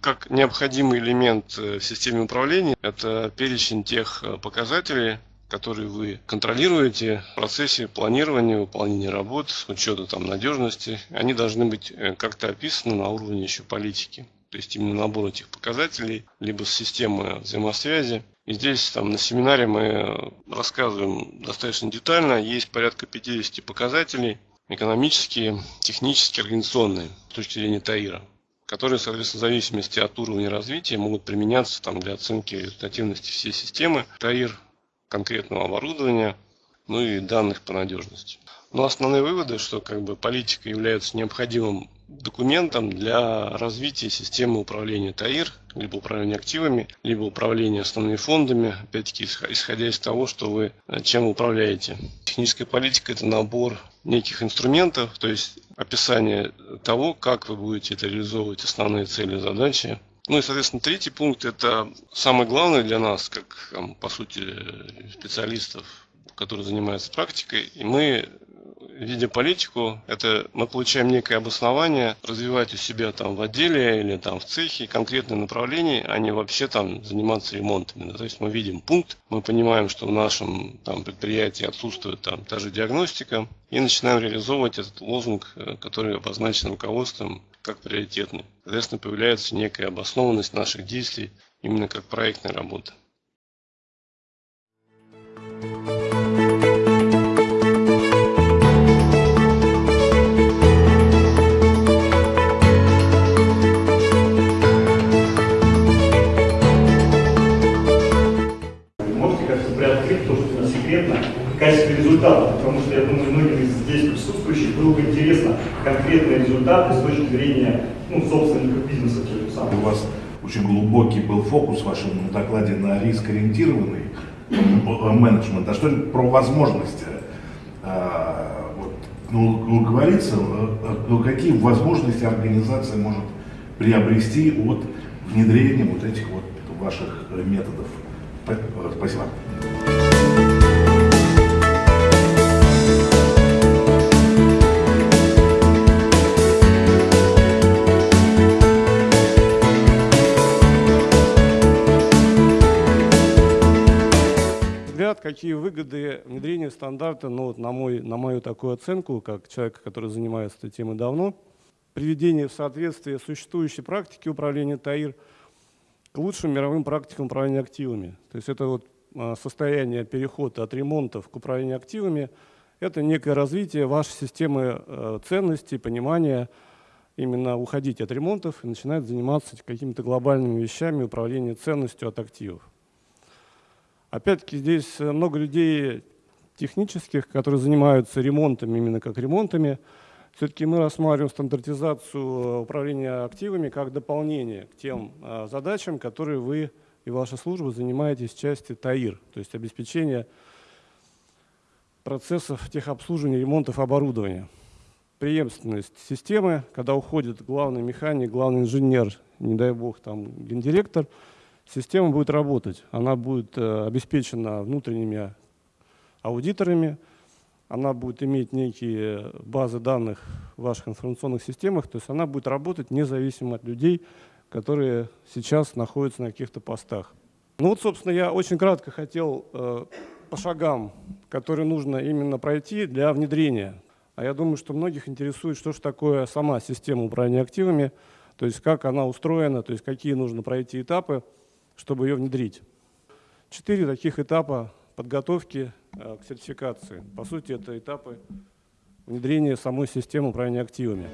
как необходимый элемент э, в системе управления, это перечень тех э, показателей, которые вы контролируете в процессе планирования, выполнения работ, учета там, надежности. Они должны быть э, как-то описаны на уровне еще политики. То есть именно набор этих показателей, либо системы взаимосвязи. И здесь там, на семинаре мы рассказываем достаточно детально. Есть порядка 50 показателей, экономические, технические, организационные, с точки зрения ТАИРа которые, соответственно, в зависимости от уровня развития могут применяться там, для оценки результативности всей системы. ТАИР, конкретного оборудования, ну и данных по надежности. Но основные выводы, что как бы политика является необходимым документом для развития системы управления ТАИР, либо управления активами, либо управления основными фондами, опять-таки исходя из того, что вы э, чем управляете. Техническая политика – это набор неких инструментов, то есть описание того, как вы будете это реализовывать основные цели и задачи. Ну и, соответственно, третий пункт – это самое главное для нас, как, по сути, специалистов, которые занимаются практикой. И мы видя политику, это мы получаем некое обоснование развивать у себя там в отделе или там в цехе конкретное направление, а не вообще там заниматься ремонтами. То есть мы видим пункт, мы понимаем, что в нашем там, предприятии отсутствует там та же диагностика, и начинаем реализовывать этот лозунг, э, который обозначен руководством как приоритетный. Соответственно, появляется некая обоснованность наших действий именно как проектной работы. Результатов, потому что я думаю, многим из здесь присутствующих было бы интересно конкретные результаты с точки зрения ну, собственников бизнеса. У вас очень глубокий был фокус в вашем докладе на риск-ориентированный менеджмент. А что про возможности? А, ну, говорится, ну, какие возможности организация может приобрести от внедрения вот этих вот ваших методов? Спасибо. Какие выгоды внедрения стандарта, ну, вот на, мой, на мою такую оценку, как человека, который занимается этой темой давно, приведение в соответствие существующей практики управления ТАИР к лучшим мировым практикам управления активами. То есть это вот а, состояние перехода от ремонтов к управлению активами, это некое развитие вашей системы э, ценностей, понимания, именно уходить от ремонтов и начинать заниматься какими-то глобальными вещами управления ценностью от активов. Опять-таки здесь э, много людей технических, которые занимаются ремонтами, именно как ремонтами. Все-таки мы рассматриваем стандартизацию э, управления активами как дополнение к тем э, задачам, которые вы и ваша служба занимаетесь в части ТАИР, то есть обеспечение процессов техобслуживания, ремонтов оборудования. Преемственность системы, когда уходит главный механик, главный инженер, не дай бог, там гендиректор – система будет работать. Она будет э, обеспечена внутренними аудиторами, она будет иметь некие базы данных в ваших информационных системах, то есть она будет работать независимо от людей, которые сейчас находятся на каких-то постах. Ну вот, собственно, я очень кратко хотел э, по шагам, которые нужно именно пройти для внедрения. А я думаю, что многих интересует, что же такое сама система управления активами, то есть как она устроена, то есть какие нужно пройти этапы чтобы ее внедрить. Четыре таких этапа подготовки э, к сертификации. По сути, это этапы внедрения самой системы управления активами.